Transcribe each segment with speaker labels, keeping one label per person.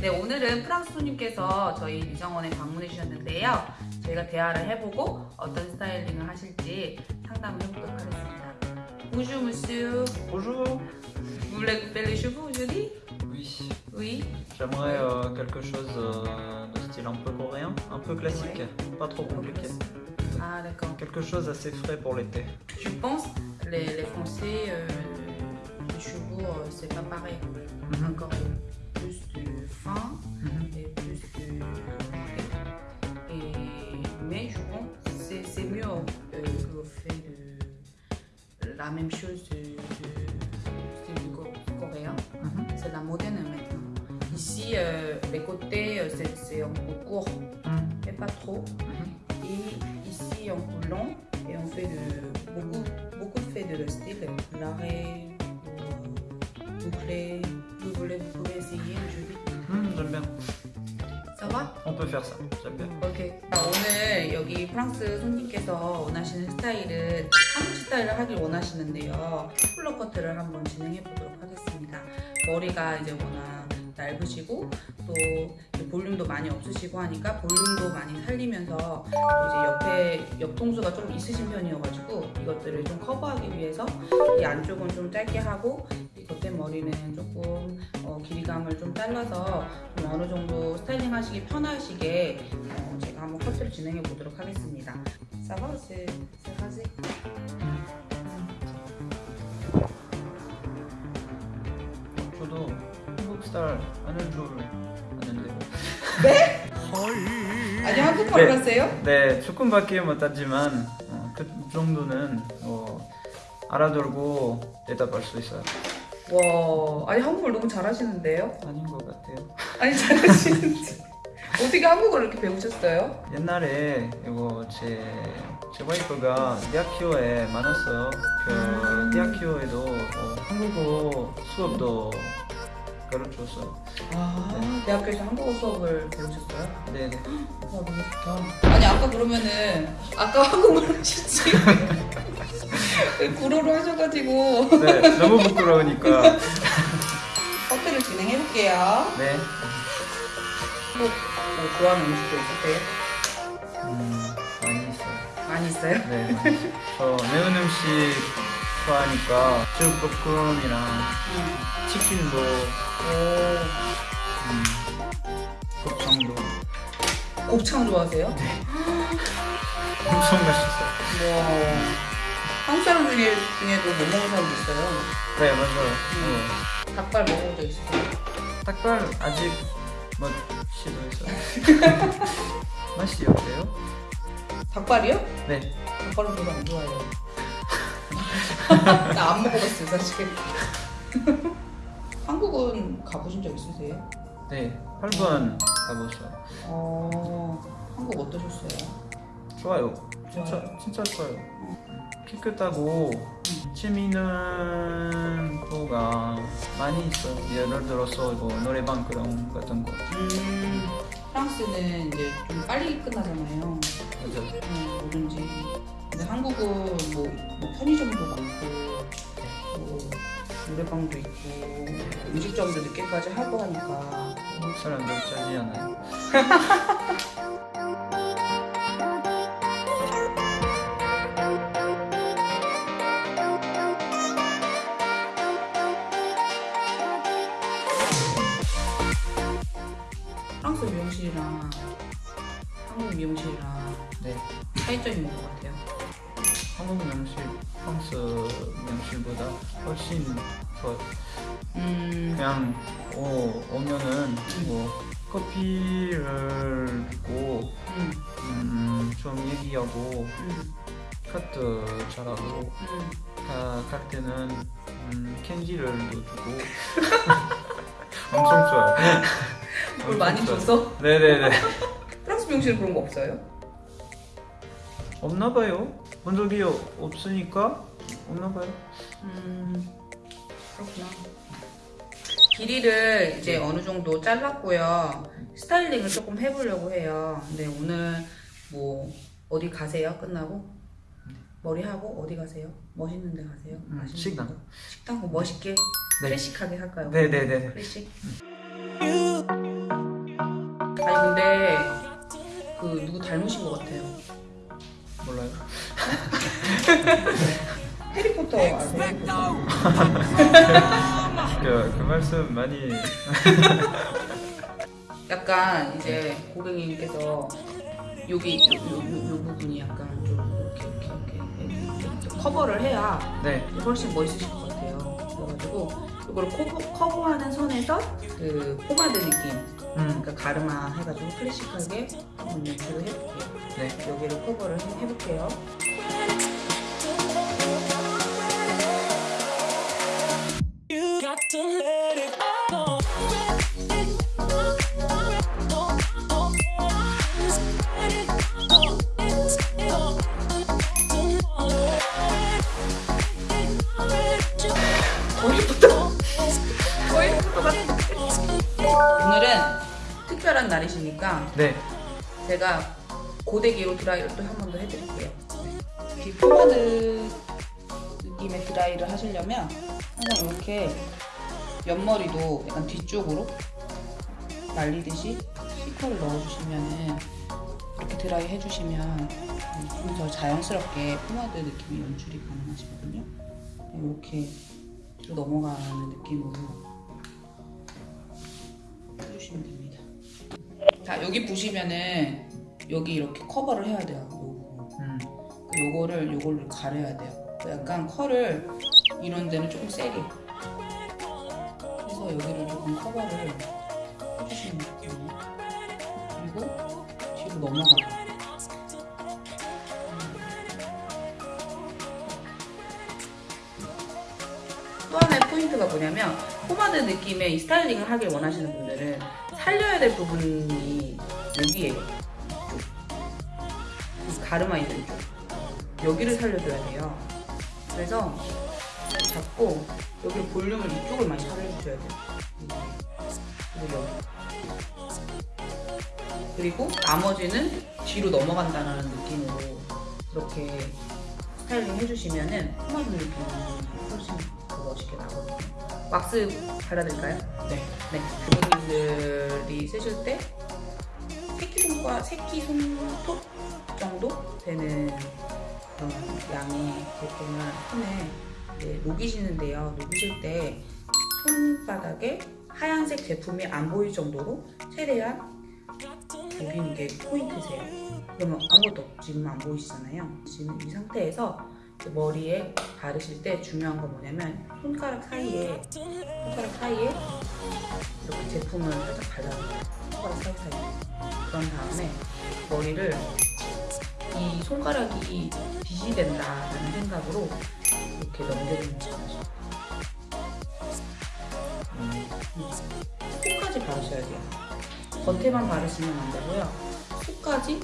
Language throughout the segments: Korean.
Speaker 1: 네, 오늘은 프랑스 손님께서 저희 미정원에 방문해 주셨는데요. 저희가 대화를 해보고 어떤 스타일링을 하실지 상담을 해보도록 하겠습니다. Bonjour monsieur,
Speaker 2: Bonjour.
Speaker 1: vous voulez couper les cheveux aujourd'hui?
Speaker 2: Oui.
Speaker 1: Oui.
Speaker 2: J'aimerais euh, quelque chose euh, de style un peu coréen, un peu classique, pas trop compliqué.
Speaker 1: Ah d'accord.
Speaker 2: Quelque chose assez frais pour l'été.
Speaker 1: Je pense les, les Français, euh, les cheveux, euh, c'est pas pareil.
Speaker 2: Mhm.
Speaker 1: Encore plus de fin
Speaker 2: Mhm.
Speaker 1: et plus de et mais je pense que c'est mieux euh, que vous faites de la même chose de, de style coréen.
Speaker 2: Mhm.
Speaker 1: C'est la moderne maintenant. Ici, euh, les côtés, euh, c'est un peu court,
Speaker 2: Mhm.
Speaker 1: mais pas trop.
Speaker 2: Mhm.
Speaker 1: Et ici, un peu long, et on fait de, beaucoup, beaucoup fait de le style, l'arrêt, euh, bouclé, voulez, vous pouvez essayer aujourd'hui.
Speaker 2: Mhm, J'aime bien.
Speaker 1: Ça va?
Speaker 2: On peut faire ça. J'aime bien.
Speaker 1: 오케이. 자, 오늘 여기 프랑스 손님께서 원하시는 스타일은 한국 스타일을 하길 원하시는데요. 쿨러 커트를 한번 진행해 보도록 하겠습니다. 머리가 이제 워낙 얇으시고 또 볼륨도 많이 없으시고 하니까 볼륨도 많이 살리면서 또 이제 옆에 옆통수가 좀 있으신 편이어가지고 이것들을 좀 커버하기 위해서 이 안쪽은 좀 짧게 하고 이 겉에 머리는 조금 어, 길이감을 좀 잘라서 좀 어느 정도 스타일링 하시기 편하시게 어, 제가 한번 커트를 진행해 보도록 하겠습니다. 사바 세 세 가지.
Speaker 2: 저도 한국 스타일 하는 줄 아는데.
Speaker 1: 아니 한국말
Speaker 2: 네.
Speaker 1: 하세요?
Speaker 2: 네, 조금밖에 못하지만 어, 그 정도는 뭐 알아들고 대답할 수 있어요.
Speaker 1: 와, 아니 한국말 너무 잘하시는데요?
Speaker 2: 아닌 것 같아요.
Speaker 1: 아니 잘하시는데 어떻게 한국어를 이렇게 배우셨어요?
Speaker 2: 옛날에 이거 제, 제 와이프가 대학교에 많았어요. 그 대학교에도 어, 한국어 수업도 가르쳤어요.
Speaker 1: 아, 대학교에서 한국어 수업을 배우셨어요?
Speaker 2: 네네.
Speaker 1: 와 너무 좋다. 아니 아까 그러면은 아까 한국말 하셨지? 구로로 하셔가지고
Speaker 2: 네, 너무 부끄러우니까.
Speaker 1: 커트를 진행해 볼게요.
Speaker 2: 네.
Speaker 1: 뭐, 뭐 좋아하는 음식도 있으세요?
Speaker 2: 음, 많이 있어요.
Speaker 1: 많이 있어요?
Speaker 2: 네, 많이 있어요. 저 매운 음식 좋아하니까 제육볶음이랑 치킨도,
Speaker 1: 오,
Speaker 2: 음, 곱창도
Speaker 1: 곱창 좋아하세요?
Speaker 2: 엄청 맛있어요.
Speaker 1: 와. 한국 사람 중에, 중에도 못 먹는 사람도 있어요.
Speaker 2: 네, 맞아요.
Speaker 1: 닭발 먹어본 적 있어요?
Speaker 2: 어, 닭발 아직 못 시도했어요. 맛이 어때요?
Speaker 1: 닭발이요?
Speaker 2: 네.
Speaker 1: 닭발은 별로 안 좋아해요. 나 안 먹어봤어요, 사실. 한국은 가보신 적 있으세요?
Speaker 2: 네, 8번 가보세요.
Speaker 1: 어, 한국 어떠셨어요?
Speaker 2: 좋아요. 진짜,
Speaker 1: 좋아요.
Speaker 2: 진짜 좋아요. 깨끗하고 재미있는 거가 많이 있어요. 예를 들어서 이거 노래방 그런 같은 거.
Speaker 1: 음, 프랑스는 이제 좀 빨리 끝나잖아요.
Speaker 2: 맞아요.
Speaker 1: 음, 뭐든지. 근데 한국은 뭐, 뭐 편의점도 많고, 뭐 노래방도 있고, 음식점도 늦게까지 하고 하니까.
Speaker 2: 한국 사람들 짜지 않아요.
Speaker 1: 차이점이 있는 것 같아요.
Speaker 2: 한국 명실, 프랑스 명실보다 훨씬 좋아요.
Speaker 1: 음,
Speaker 2: 그냥 오, 오면은 뭐 커피를 주고
Speaker 1: 음,
Speaker 2: 음, 좀 얘기하고
Speaker 1: 음,
Speaker 2: 카트 잘하고
Speaker 1: 음.
Speaker 2: 가, 갈 때는 음, 캔디를 주고 엄청 좋아요.
Speaker 1: 뭘 많이 줘서?
Speaker 2: 네네네.
Speaker 1: 프랑스 미용실은 그런 거 없어요?
Speaker 2: 없나봐요 본 적이 없으니까 없나봐요
Speaker 1: 음 그렇구나 길이를 이제 네. 어느 정도 잘랐고요 스타일링을 조금 해보려고 해요 근데 오늘 뭐 어디 가세요? 끝나고? 머리하고 어디 가세요? 맛있는 데 가세요?
Speaker 2: 음, 식당
Speaker 1: 거? 식당 거 멋있게
Speaker 2: 네.
Speaker 1: 클래식하게 할까요?
Speaker 2: 네네네
Speaker 1: 클래식
Speaker 3: 음.
Speaker 1: 아니 근데 그 누구 닮으신 것 같아요 해리포터 아세요? 해리포터?
Speaker 2: 그, 그 말씀 많이
Speaker 1: 약간 이제 고객님께서 여기 요, 요, 요, 요 부분이 약간 좀 이렇게 이렇게 이렇게, 커버를 해야
Speaker 2: 네.
Speaker 1: 훨씬 멋있으실 것 같아요. 그래가지고 이걸 커버, 커버 하는 선에서 그 포마드 느낌,
Speaker 2: 음.
Speaker 1: 그러니까 가르마 해가지고 클래식하게 한번 연출을 해볼게요.
Speaker 2: 네.
Speaker 1: 여기를 커버를 해- 해볼게요. 오늘은 특별한 날이시니까
Speaker 2: 네.
Speaker 1: 제가 고데기로 드라이를 또 한 번 더 해드릴게요. 이 포마드 느낌의 드라이를 하시려면 항상 이렇게 옆머리도 약간 뒤쪽으로 말리듯이 C컬을 넣어주시면은 이렇게 드라이 해주시면 좀 더 자연스럽게 포마드 느낌의 연출이 가능하시거든요. 이렇게 뒤로 넘어가는 느낌으로 해주시면 됩니다. 자 여기 보시면은 여기 이렇게 커버를 해야 돼요. 요.
Speaker 2: 음.
Speaker 1: 그 요거를 요걸로 가려야 돼요. 그 약간 컬을 이런 데는 조금 세게. 그래서 여기를 조금 커버를 해주시면 돼요. 그리고 뒤로 넘어가고. 또 하나의 포인트가 뭐냐면 포마드 느낌의 이 스타일링을 하길 원하시는 분들 은 살려야 될 부분이 여기에요. 이 가르마 있는 쪽 여기를 살려줘야 돼요. 그래서 잡고 여기 볼륨을 이쪽을 많이 살려주셔야 돼요. 그리고 여기. 그리고 나머지는 뒤로 넘어간다는 느낌으로 이렇게 스타일링 해주시면은 포마드 느낌이 훨씬 더 멋있게 나거든요. 왁스 발라드릴까요?
Speaker 2: 네.
Speaker 1: 네. 부모님들이 쓰실 때 새끼손과 새끼손톱 정도 되는 그런 양의 제품을 손에 이제 녹이시는데요. 녹이실 때 손바닥에 하얀색 제품이 안 보일 정도로 최대한 녹이는 게 포인트세요. 그러면 아무것도 지금 안 보이시잖아요. 지금 이 상태에서 머리에 바르실 때 중요한 건 뭐냐면 손가락 사이에 손가락 사이에 이렇게 제품을 살짝 발라줘요. 손가락 사이사이. 그런 다음에 머리를 이 손가락이 빛이 된다라는 생각으로 이렇게 넘겨주는 거죠.
Speaker 2: 음.
Speaker 1: 속까지 바르셔야 돼요. 겉에만 바르시면 안 되고요. 속까지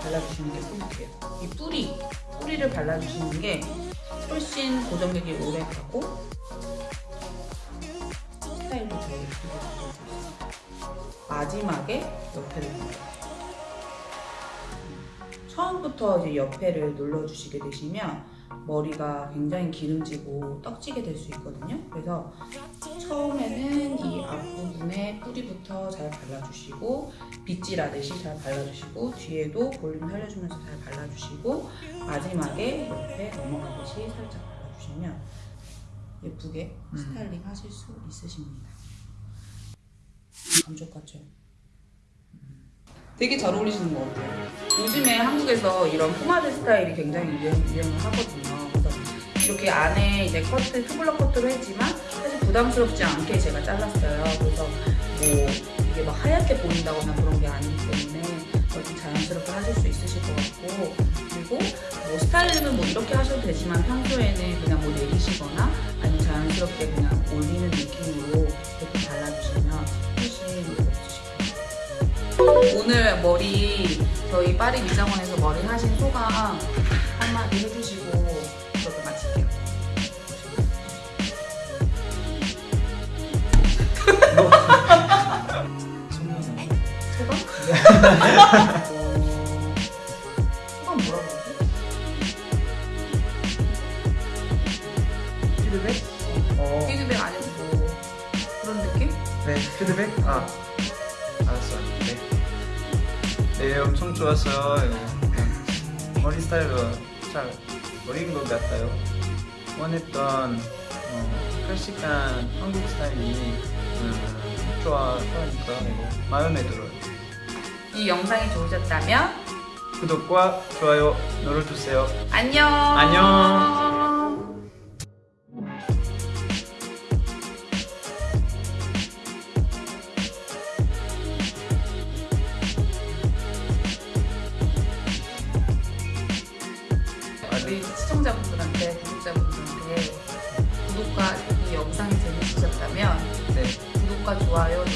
Speaker 1: 발라주시는 게 포인트예요. 이 뿌리, 뿌리를 발라주시는 게 훨씬 고정력이 오래 가고 스타일도 더 예쁘게. 마지막에 옆에를 눌러요. 처음부터 이제 옆에를 눌러주시게 되시면 머리가 굉장히 기름지고 떡지게 될 수 있거든요. 그래서 처음에는 이 앞부분에 뿌리부터 잘 발라주시고 빗질하듯이 잘 발라주시고 뒤에도 볼륨 살려주면서 잘 발라주시고 마지막에 옆에 넘어가듯이 살짝 발라주시면 예쁘게
Speaker 2: 음.
Speaker 1: 스타일링 하실 수 있으십니다. 감쪽 같죠? 되게 잘 어울리시는 것 같아요. 요즘에 한국에서 이런 포마드 스타일이 굉장히 유행, 유행을 하거든요. 이렇게 안에 이제 커트, 투블럭 커트로 했지만 사실 부담스럽지 않게 제가 잘랐어요. 그래서 뭐 이게 막 하얗게 보인다거나 그런 게 아니기 때문에 좀 자연스럽게 하실 수 있으실 것 같고 그리고 뭐 스타일링은 뭐 이렇게 하셔도 되지만 평소에는 그냥 뭐 내리시거나 아니면 자연스럽게 그냥 올리는 느낌으로 이렇게 발라주시면 훨씬 것 같아요. 오늘 머리 저희 파리 미장원에서 머리 하신 소감 한마디 해주시고 소감 뭐라고 하지?
Speaker 2: 피드백? 어.
Speaker 1: 피드백 아니고 뭐 그런 느낌?
Speaker 2: 네. 피드백? 아. 알았어요. 네. 네, 엄청 좋았어요. 그냥 머리 스타일도 잘 어린 것 같아요. 원했던 어, 클래식한 한국 스타일이 음, 좋아, 좋아하니까 이거 마음에 들어요.
Speaker 1: 이 영상이 좋으셨다면
Speaker 2: 구독과 좋아요 눌러주세요.
Speaker 1: 안녕.
Speaker 2: 안녕.
Speaker 1: 우리 시청자분들한테 구독자분들한테 구독과 이 영상이 재밌으셨다면
Speaker 2: 네.
Speaker 1: 구독과 좋아요 눌러주세요.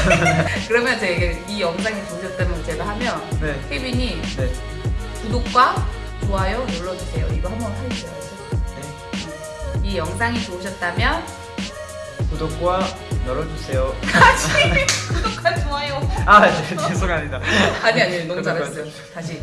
Speaker 1: 그러면 제가 이 영상이 좋으셨다면 제가 하면
Speaker 2: 네.
Speaker 1: 케빈이
Speaker 2: 네.
Speaker 1: 구독과 좋아요 눌러주세요. 이거 한번 해주세요.
Speaker 2: 네.
Speaker 1: 이 영상이 좋으셨다면
Speaker 2: 구독과 눌러주세요.
Speaker 1: 구독과 좋아요.
Speaker 2: 아, 네, 죄송합니다.
Speaker 1: 아니 아니 너무 잘했어요. 다시